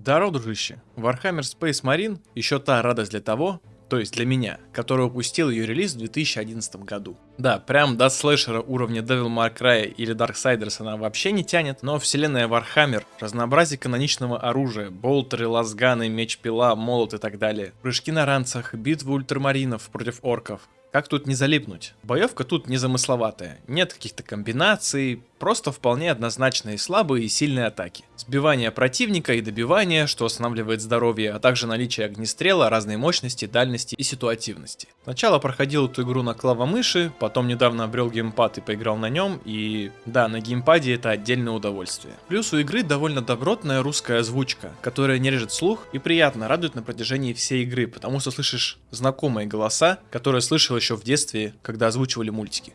Здорово, дружище. Warhammer Space Marine еще та радость для того, то есть для меня, который упустил ее релиз в 2011 году. Да, прям до слэшера уровня Devil May Cry или Darksiders она вообще не тянет, но вселенная Warhammer, разнообразие каноничного оружия, болтеры, лазганы, меч-пила, молот и так далее, прыжки на ранцах, битвы ультрамаринов против орков, как тут не залипнуть? Боевка тут незамысловатая, нет каких-то комбинаций, просто вполне однозначные слабые и сильные атаки. Сбивание противника и добивание, что останавливает здоровье, а также наличие огнестрела, разной мощности, дальности и ситуативности. Сначала проходил эту игру на клавомыши, потом недавно обрел геймпад и поиграл на нем, и да, на геймпаде это отдельное удовольствие. Плюс у игры довольно добротная русская озвучка, которая не режет слух и приятно радует на протяжении всей игры, потому что слышишь знакомые голоса, которые слышал еще в детстве, когда озвучивали мультики.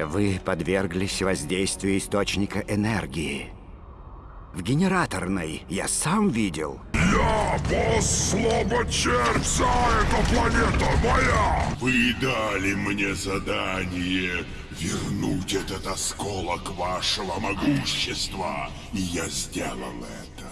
Вы подверглись воздействию источника энергии. В генераторной я сам видел. Я босс слабочерца, эта планета моя! Вы дали мне задание вернуть этот осколок вашего могущества, и я сделал это.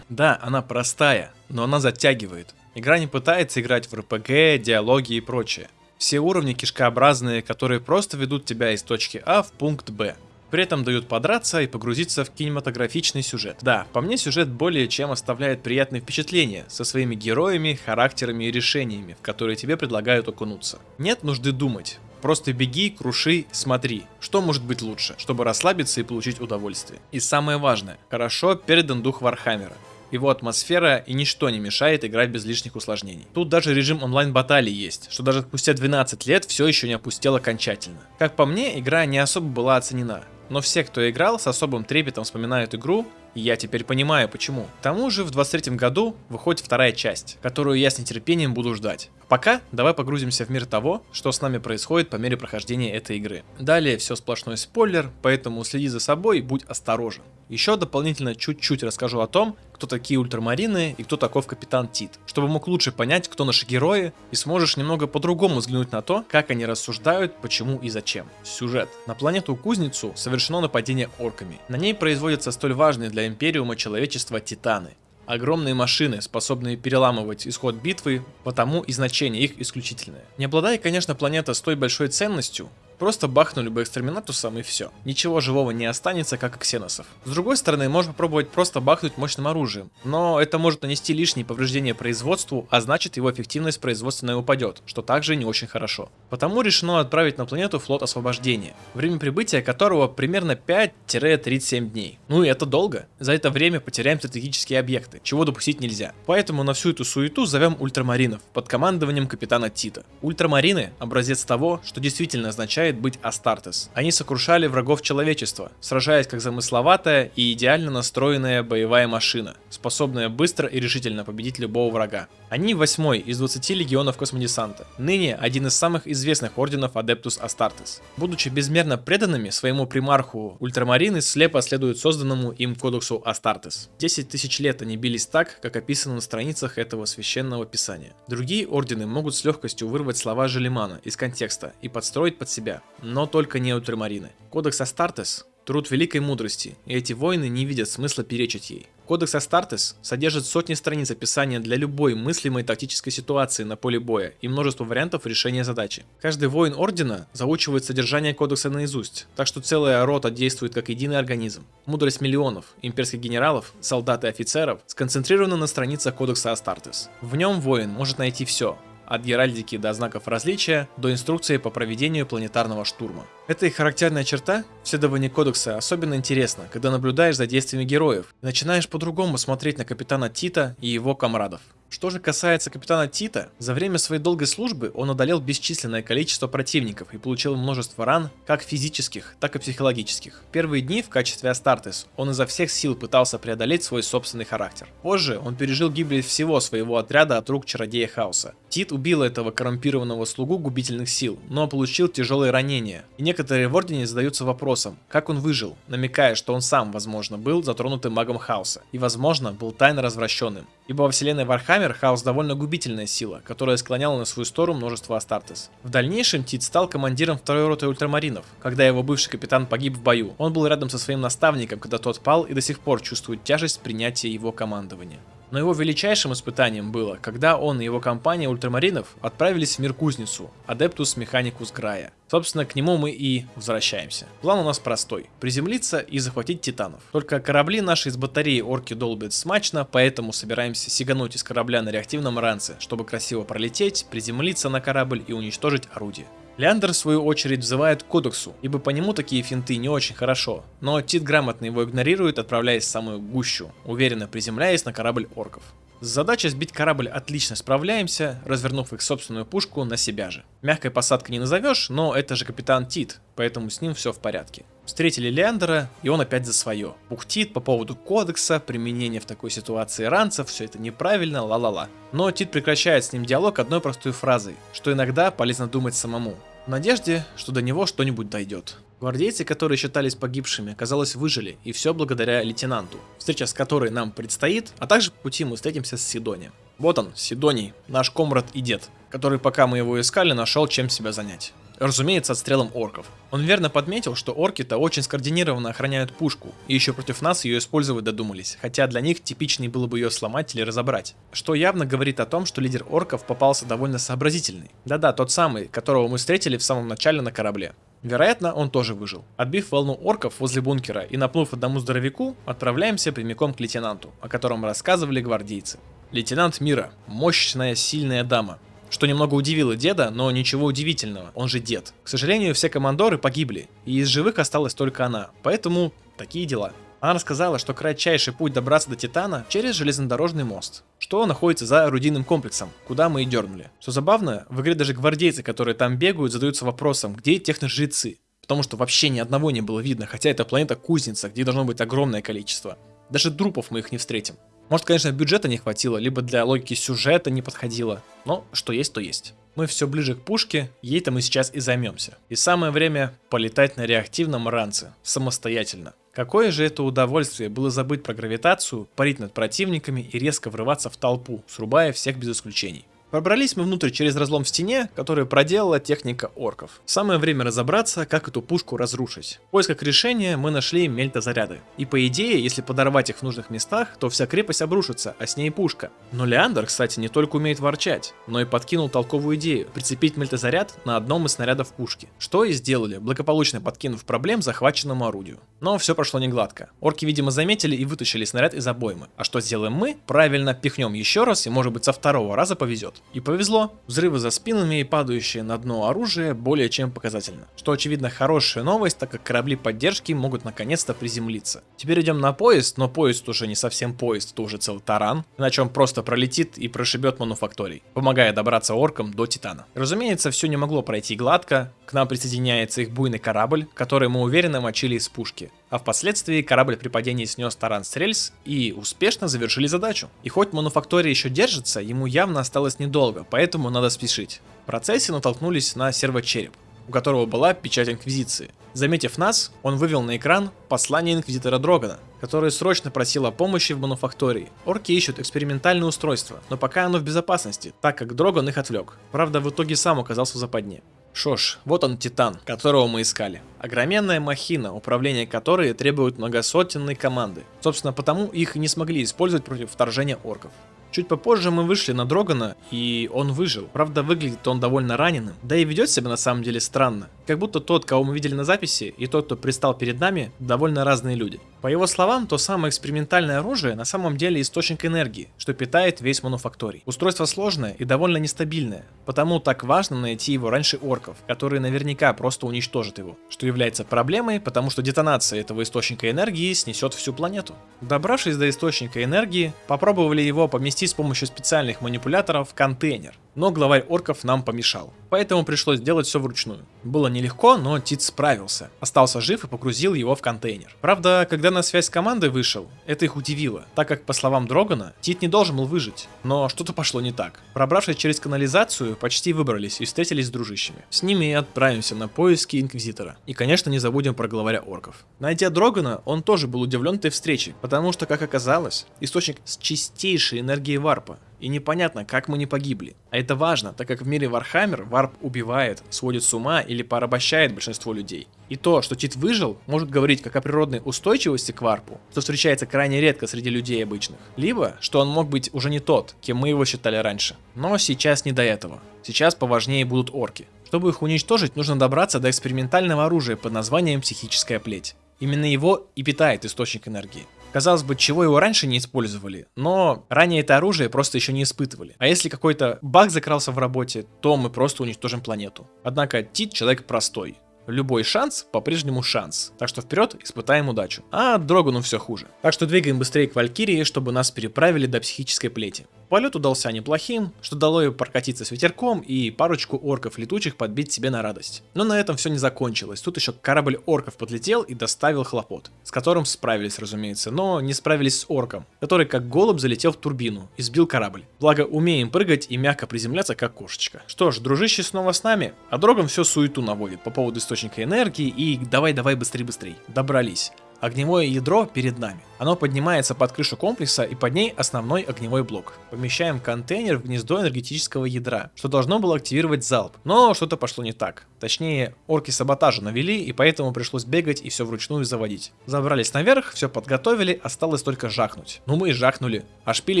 Да, она простая, но она затягивает. Игра не пытается играть в РПГ, диалоги и прочее. Все уровни кишкообразные, которые просто ведут тебя из точки А в пункт Б. При этом дают подраться и погрузиться в кинематографичный сюжет. Да, по мне сюжет более чем оставляет приятные впечатления со своими героями, характерами и решениями, в которые тебе предлагают окунуться. Нет нужды думать. Просто беги, круши, смотри, что может быть лучше, чтобы расслабиться и получить удовольствие. И самое важное, хорошо передан дух Вархаммера его атмосфера и ничто не мешает играть без лишних усложнений. Тут даже режим онлайн-баталий есть, что даже спустя 12 лет все еще не опустел окончательно. Как по мне, игра не особо была оценена, но все, кто играл, с особым трепетом вспоминают игру, я теперь понимаю почему. К тому же в 23 году выходит вторая часть, которую я с нетерпением буду ждать. Пока давай погрузимся в мир того, что с нами происходит по мере прохождения этой игры. Далее все сплошной спойлер, поэтому следи за собой и будь осторожен. Еще дополнительно чуть-чуть расскажу о том, кто такие ультрамарины и кто таков капитан Тит, чтобы мог лучше понять, кто наши герои, и сможешь немного по-другому взглянуть на то, как они рассуждают, почему и зачем. Сюжет. На планету Кузницу совершено нападение орками. На ней производятся столь важные для Империума человечества Титаны. Огромные машины, способные переламывать исход битвы, потому и значение их исключительное. Не обладая, конечно, планета с той большой ценностью, Просто бахнули бы экстреминатусом и все. Ничего живого не останется, как и ксеносов. С другой стороны, можно попробовать просто бахнуть мощным оружием. Но это может нанести лишние повреждения производству, а значит его эффективность производственная упадет, что также не очень хорошо. Потому решено отправить на планету флот освобождения, время прибытия которого примерно 5-37 дней. Ну и это долго. За это время потеряем стратегические объекты, чего допустить нельзя. Поэтому на всю эту суету зовем ультрамаринов под командованием капитана Тита. Ультрамарины – образец того, что действительно означает мечтает быть Астартес. Они сокрушали врагов человечества, сражаясь как замысловатая и идеально настроенная боевая машина, способная быстро и решительно победить любого врага. Они восьмой из 20 легионов космодесанта, ныне один из самых известных орденов Адептус Астартес. Будучи безмерно преданными своему примарху, ультрамарины слепо следуют созданному им кодексу Астартес. 10 тысяч лет они бились так, как описано на страницах этого священного писания. Другие ордены могут с легкостью вырвать слова Жиллимана из контекста и подстроить под себя, но только не ультрамарины. Кодекс Астартес – труд великой мудрости, и эти воины не видят смысла перечить ей. Кодекс Астартес содержит сотни страниц описания для любой мыслимой тактической ситуации на поле боя и множество вариантов решения задачи. Каждый воин Ордена заучивает содержание кодекса наизусть, так что целая рота действует как единый организм. Мудрость миллионов имперских генералов, солдат и офицеров сконцентрирована на страницах Кодекса Астартес. В нем воин может найти все, от геральдики до знаков различия, до инструкции по проведению планетарного штурма. Эта их характерная черта в кодекса особенно интересна, когда наблюдаешь за действиями героев и начинаешь по-другому смотреть на капитана Тита и его комрадов. Что же касается капитана Тита, за время своей долгой службы он одолел бесчисленное количество противников и получил множество ран, как физических, так и психологических. Первые дни в качестве Астартес он изо всех сил пытался преодолеть свой собственный характер. Позже он пережил гибель всего своего отряда от рук чародея Хаоса. Тит убил этого коррумпированного слугу губительных сил, но получил тяжелые ранения. И некоторые в Ордене задаются вопросом, как он выжил, намекая, что он сам, возможно, был затронутым магом Хаоса и, возможно, был тайно развращенным. Ибо во вселенной Warhammer хаос довольно губительная сила, которая склоняла на свою сторону множество Астартес. В дальнейшем Тит стал командиром второй роты ультрамаринов, когда его бывший капитан погиб в бою. Он был рядом со своим наставником, когда тот пал и до сих пор чувствует тяжесть принятия его командования. Но его величайшим испытанием было, когда он и его компания ультрамаринов отправились в мир Кузницу, Адептус Механикус Грая. Собственно, к нему мы и возвращаемся. План у нас простой. Приземлиться и захватить титанов. Только корабли наши их батареи орки долбят смачно, поэтому собираемся сигануть из корабля на реактивном ранце, чтобы красиво пролететь, приземлиться на корабль и уничтожить орудие. Леандр, в свою очередь, взывает к кодексу, ибо по нему такие финты не очень хорошо, но Тит грамотно его игнорирует, отправляясь в самую гущу, уверенно приземляясь на корабль орков. С задачей сбить корабль отлично справляемся, развернув их собственную пушку на себя же. Мягкой посадкой не назовешь, но это же капитан Тит, поэтому с ним все в порядке. Встретили Леандера, и он опять за свое. Пухтит по поводу кодекса, применения в такой ситуации ранцев, все это неправильно, ла-ла-ла. Но Тит прекращает с ним диалог одной простой фразой, что иногда полезно думать самому. В надежде, что до него что-нибудь дойдет. Гвардейцы, которые считались погибшими, казалось, выжили, и все благодаря лейтенанту, встреча с которой нам предстоит, а также по пути мы встретимся с Сидонием. Вот он, Сидоний, наш комрад и дед, который, пока мы его искали, нашел чем себя занять. Разумеется, отстрелом орков. Он верно подметил, что орки-то очень скоординированно охраняют пушку, и еще против нас ее использовать додумались, хотя для них типичней было бы ее сломать или разобрать. Что явно говорит о том, что лидер орков попался довольно сообразительный. Да-да, тот самый, которого мы встретили в самом начале на корабле. Вероятно, он тоже выжил. Отбив волну орков возле бункера и напнув одному здоровяку, отправляемся прямиком к лейтенанту, о котором рассказывали гвардейцы. Лейтенант Мира. Мощная, сильная дама. Что немного удивило деда, но ничего удивительного, он же дед. К сожалению, все командоры погибли, и из живых осталась только она, поэтому такие дела. Она рассказала, что кратчайший путь добраться до Титана через железнодорожный мост, что находится за орудийным комплексом, куда мы и дернули. Что забавно, в игре даже гвардейцы, которые там бегают, задаются вопросом, где техножрецы, потому что вообще ни одного не было видно, хотя это планета Кузница, где должно быть огромное количество. Даже трупов мы их не встретим. Может, конечно, бюджета не хватило, либо для логики сюжета не подходило, но что есть, то есть. Мы все ближе к пушке, ей-то мы сейчас и займемся. И самое время полетать на реактивном ранце, самостоятельно. Какое же это удовольствие было забыть про гравитацию, парить над противниками и резко врываться в толпу, срубая всех без исключений. Пробрались мы внутрь через разлом в стене, который проделала техника орков. Самое время разобраться, как эту пушку разрушить. В поисках решения мы нашли мельтозаряды. И по идее, если подорвать их в нужных местах, то вся крепость обрушится, а с ней пушка. Но Леандр, кстати, не только умеет ворчать, но и подкинул толковую идею – прицепить мельтозаряд на одном из снарядов пушки. Что и сделали, благополучно подкинув проблем захваченному орудию. Но все прошло не гладко. Орки, видимо, заметили и вытащили снаряд из обоймы. А что сделаем мы? Правильно пихнем еще раз и может быть со второго раза повезет. И повезло, взрывы за спинами и падающее на дно оружие более чем показательно. Что очевидно хорошая новость, так как корабли поддержки могут наконец-то приземлиться. Теперь идем на поезд, но поезд уже не совсем поезд, это уже целый таран, иначе он просто пролетит и прошибет мануфакторий, помогая добраться оркам до Титана. Разумеется, все не могло пройти гладко, к нам присоединяется их буйный корабль, который мы уверенно мочили из пушки. А впоследствии корабль при падении снес таран с рельс и успешно завершили задачу. И хоть мануфактория еще держится, ему явно осталось недолго, поэтому надо спешить. В процессе натолкнулись на сервочереп, у которого была печать Инквизиции. Заметив нас, он вывел на экран послание Инквизитора Дрогана, который срочно просил о помощи в мануфактории. Орки ищут экспериментальное устройство, но пока оно в безопасности, так как Дроган их отвлек. Правда, в итоге сам оказался в западне. Что ж, вот он Титан, которого мы искали. Огроменная махина, управление которой требует многосотенной команды. Собственно, потому их не смогли использовать против вторжения орков. Чуть попозже мы вышли на Дрогана, и он выжил. Правда, выглядит он довольно раненым, да и ведет себя на самом деле странно. Как будто тот, кого мы видели на записи, и тот, кто пристал перед нами, довольно разные люди. По его словам, то самое экспериментальное оружие на самом деле источник энергии, что питает весь мануфакторий. Устройство сложное и довольно нестабильное, потому так важно найти его раньше орков, которые наверняка просто уничтожат его, что является проблемой, потому что детонация этого источника энергии снесет всю планету. Добравшись до источника энергии, попробовали его поместить с помощью специальных манипуляторов в контейнер, но главарь орков нам помешал. Поэтому пришлось делать все вручную. Было нелегко, но Тит справился. Остался жив и погрузил его в контейнер. Правда, когда на связь с командой вышел, это их удивило, так как, по словам Дрогана, Тит не должен был выжить. Но что-то пошло не так. Пробравшись через канализацию, почти выбрались и встретились с дружищами. С ними и отправимся на поиски Инквизитора. И, конечно, не забудем про главаря орков. Найдя Дрогана, он тоже был удивлен этой встречей, потому что, как оказалось, источник с чистейшей энергией варпа и непонятно, как мы не погибли. А это важно, так как в мире Warhammer варп убивает, сводит с ума или порабощает большинство людей. И то, что Тит выжил, может говорить как о природной устойчивости к варпу, что встречается крайне редко среди людей обычных, либо, что он мог быть уже не тот, кем мы его считали раньше. Но сейчас не до этого. Сейчас поважнее будут орки. Чтобы их уничтожить, нужно добраться до экспериментального оружия под названием «Психическая плеть». Именно его и питает источник энергии. Казалось бы, чего его раньше не использовали, но ранее это оружие просто еще не испытывали. А если какой-то баг закрался в работе, то мы просто уничтожим планету. Однако Тит человек простой. Любой шанс по-прежнему шанс. Так что вперед, испытаем удачу. А Дрогану все хуже. Так что двигаем быстрее к Валькирии, чтобы нас переправили до психической плети. Полет удался неплохим, что дало ей прокатиться с ветерком и парочку орков летучих подбить себе на радость. Но на этом все не закончилось. Тут еще корабль орков подлетел и доставил хлопот, с которым справились, разумеется, но не справились с орком, который как голубь залетел в турбину и сбил корабль. Благо умеем прыгать и мягко приземляться как кошечка. Что ж, дружище снова с нами, а Дроган все суету наводит по поводу источника энергии и давай-давай быстрей-быстрей. Добрались. Огневое ядро перед нами. Оно поднимается под крышу комплекса и под ней основной огневой блок. Помещаем контейнер в гнездо энергетического ядра, что должно было активировать залп. Но что-то пошло не так. Точнее, орки саботажа навели, и поэтому пришлось бегать и все вручную заводить. Забрались наверх, все подготовили, осталось только жахнуть. Ну мы и жахнули. А шпиль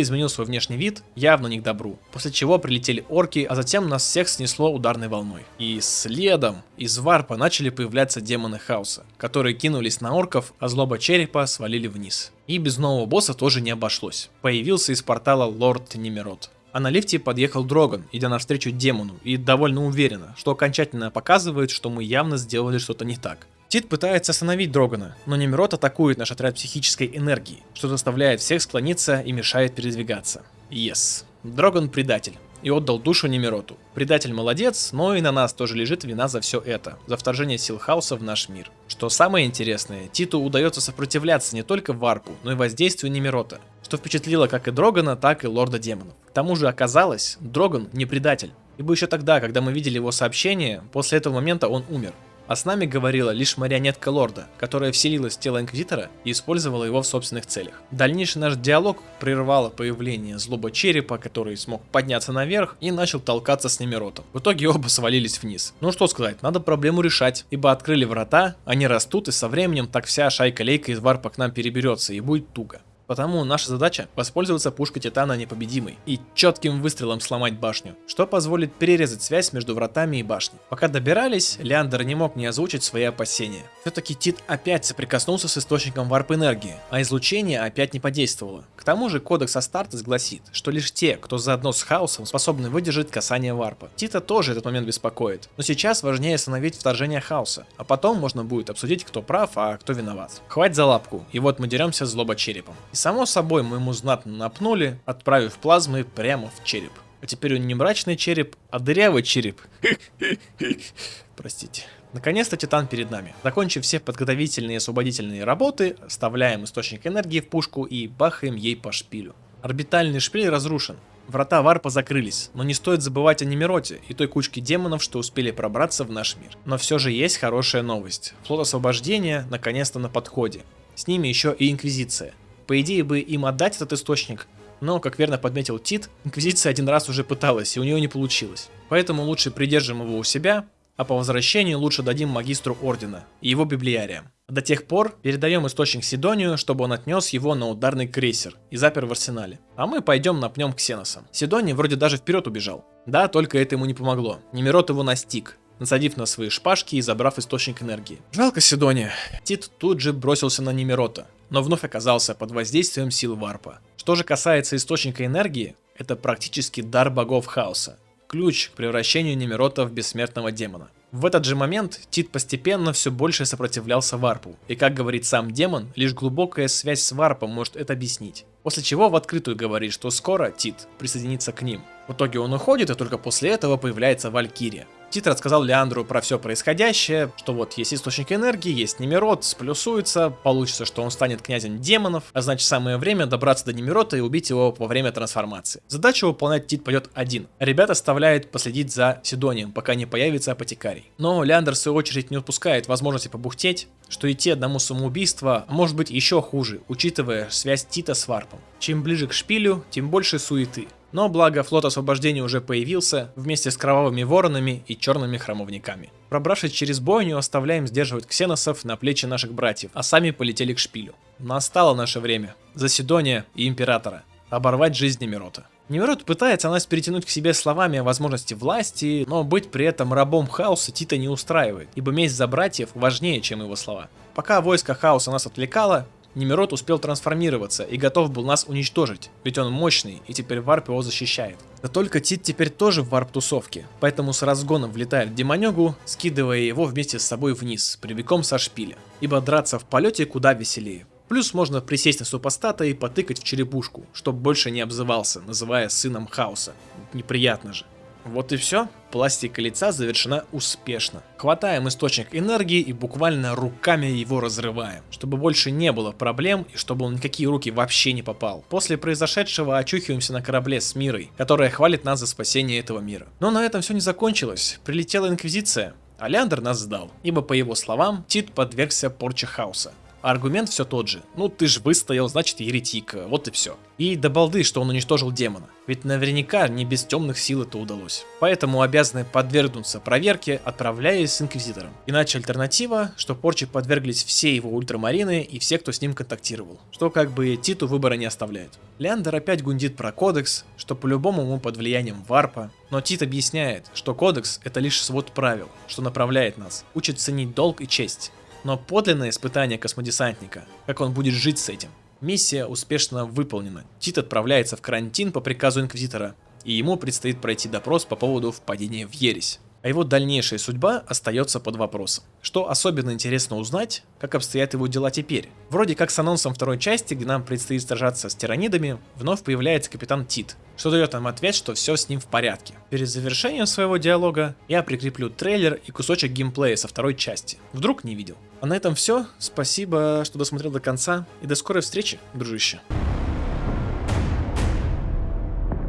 изменил свой внешний вид, явно не к добру. После чего прилетели орки, а затем нас всех снесло ударной волной. И следом из варпа начали появляться демоны хаоса, которые кинулись на орков, а злоба черепа свалили вниз. И без нового босса тоже не обошлось. Появился из портала Лорд Немирот. А на лифте подъехал Дроган, идя навстречу демону, и довольно уверенно, что окончательно показывает, что мы явно сделали что-то не так. Тит пытается остановить Дрогана, но Немирот атакует наш отряд психической энергии, что заставляет всех склониться и мешает передвигаться. Yes. Дроган предатель и отдал душу Немироту. Предатель молодец, но и на нас тоже лежит вина за все это, за вторжение сил хаоса в наш мир. Что самое интересное, Титу удается сопротивляться не только Варпу, но и воздействию Немирота, что впечатлило как и Дрогана, так и Лорда Демонов. К тому же оказалось, Дроган не предатель. Ибо еще тогда, когда мы видели его сообщение, после этого момента он умер а с нами говорила лишь марионетка лорда, которая вселилась в тело Инквизитора и использовала его в собственных целях. Дальнейший наш диалог прервало появление злоба черепа, который смог подняться наверх и начал толкаться с Немиротом. В итоге оба свалились вниз. Ну что сказать, надо проблему решать, ибо открыли врата, они растут и со временем так вся шайка-лейка из варпа к нам переберется и будет туго. Потому наша задача воспользоваться пушкой Титана непобедимой и четким выстрелом сломать башню, что позволит перерезать связь между вратами и башней. Пока добирались, Леандр не мог не озвучить свои опасения. Все-таки Тит опять соприкоснулся с источником варп-энергии, а излучение опять не подействовало. К тому же кодекс Астартес гласит, что лишь те, кто заодно с хаосом, способны выдержать касание варпа. Тита тоже этот момент беспокоит, но сейчас важнее остановить вторжение хаоса, а потом можно будет обсудить, кто прав, а кто виноват. Хватит за лапку, и вот мы деремся злоба черепом. И само собой мы ему знатно напнули, отправив плазмы прямо в череп. А теперь он не мрачный череп, а дырявый череп. Простите. Наконец-то Титан перед нами. Закончив все подготовительные и освободительные работы, вставляем источник энергии в пушку и бахаем ей по шпилю. Орбитальный шпиль разрушен. Врата варпа закрылись, но не стоит забывать о Немироте и той кучке демонов, что успели пробраться в наш мир. Но все же есть хорошая новость. Флот освобождения наконец-то на подходе. С ними еще и Инквизиция. По идее бы им отдать этот источник, но, как верно подметил Тит, Инквизиция один раз уже пыталась, и у нее не получилось. Поэтому лучше придержим его у себя, а по возвращении лучше дадим магистру Ордена и его библиариям. До тех пор передаем источник Сидонию, чтобы он отнес его на ударный крейсер и запер в арсенале. А мы пойдем напнем Ксеносом. Сидоний вроде даже вперед убежал. Да, только это ему не помогло. Немирот его настиг, насадив на свои шпажки и забрав источник энергии. Жалко Сидония. Тит тут же бросился на Немирота, но вновь оказался под воздействием сил варпа. Что же касается источника энергии, это практически дар богов хаоса. Ключ к превращению Немирота в бессмертного демона. В этот же момент Тит постепенно все больше сопротивлялся варпу, и как говорит сам демон, лишь глубокая связь с варпом может это объяснить. После чего в открытую говорит, что скоро Тит присоединится к ним. В итоге он уходит, и только после этого появляется Валькирия. Тит рассказал Леандру про все происходящее, что вот есть источник энергии, есть Немирот, сплюсуется, получится, что он станет князем демонов, а значит самое время добраться до Немирота и убить его во время трансформации. Задачу выполнять Тит пойдет один. Ребят оставляет последить за Сидонием, пока не появится апотекарий. Но Леандр в свою очередь не упускает возможности побухтеть, что идти одному самоубийство может быть еще хуже, учитывая связь Тита с Варпом. Чем ближе к шпилю, тем больше суеты. Но благо флот освобождения уже появился вместе с кровавыми воронами и черными храмовниками. Пробравшись через бойню, оставляем сдерживать ксеносов на плечи наших братьев, а сами полетели к шпилю. Настало наше время. За Сидония и Императора. Оборвать жизнь Немирота. Немирот пытается нас перетянуть к себе словами о возможности власти, но быть при этом рабом хаоса Тита не устраивает, ибо месть за братьев важнее, чем его слова. Пока войско хаоса нас отвлекало, Немирот успел трансформироваться и готов был нас уничтожить, ведь он мощный и теперь варп его защищает. Да только Тит теперь тоже в варп-тусовке, поэтому с разгоном влетает в Демонегу, скидывая его вместе с собой вниз, прямиком со шпиля, ибо драться в полете куда веселее. Плюс можно присесть на супостата и потыкать в черепушку, чтоб больше не обзывался, называя сыном хаоса. Неприятно же. Вот и все. Пластика лица завершена успешно. Хватаем источник энергии и буквально руками его разрываем, чтобы больше не было проблем и чтобы он никакие руки вообще не попал. После произошедшего очухиваемся на корабле с Мирой, которая хвалит нас за спасение этого мира. Но на этом все не закончилось. Прилетела Инквизиция, а Леандр нас сдал, ибо по его словам Тит подвергся порче хаоса. Аргумент все тот же. Ну ты ж выстоял, значит еретик, вот и все. И до балды, что он уничтожил демона. Ведь наверняка не без темных сил это удалось. Поэтому обязаны подвергнуться проверке, отправляясь с Инквизитором. Иначе альтернатива, что порче подверглись все его ультрамарины и все, кто с ним контактировал. Что как бы Титу выбора не оставляет. Леандер опять гундит про кодекс, что по-любому ему под влиянием варпа. Но Тит объясняет, что кодекс это лишь свод правил, что направляет нас, учит ценить долг и честь но подлинное испытание космодесантника, как он будет жить с этим. Миссия успешно выполнена. Тит отправляется в карантин по приказу Инквизитора, и ему предстоит пройти допрос по поводу впадения в ересь а его дальнейшая судьба остается под вопросом. Что особенно интересно узнать, как обстоят его дела теперь. Вроде как с анонсом второй части, где нам предстоит сражаться с тиранидами, вновь появляется капитан Тит, что дает нам ответ, что все с ним в порядке. Перед завершением своего диалога я прикреплю трейлер и кусочек геймплея со второй части. Вдруг не видел. А на этом все. Спасибо, что досмотрел до конца. И до скорой встречи, дружище.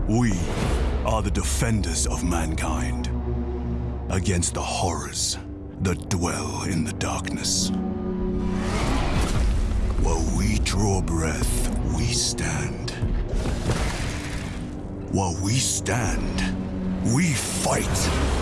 We are the defenders of mankind. Against the horrors that dwell in the darkness. While we draw breath, we stand. While we stand, we fight.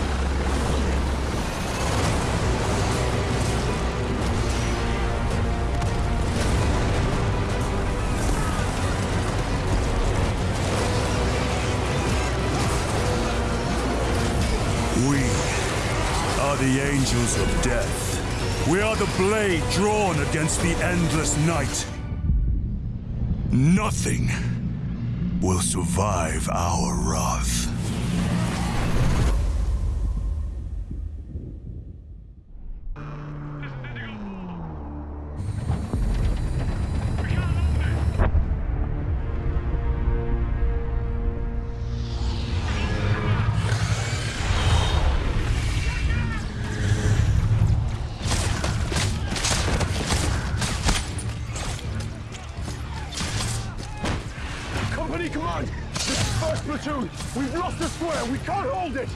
The angels of death. We are the blade drawn against the endless night. Nothing will survive our wrath. Company command! This is first platoon! We've lost the square! We can't hold it!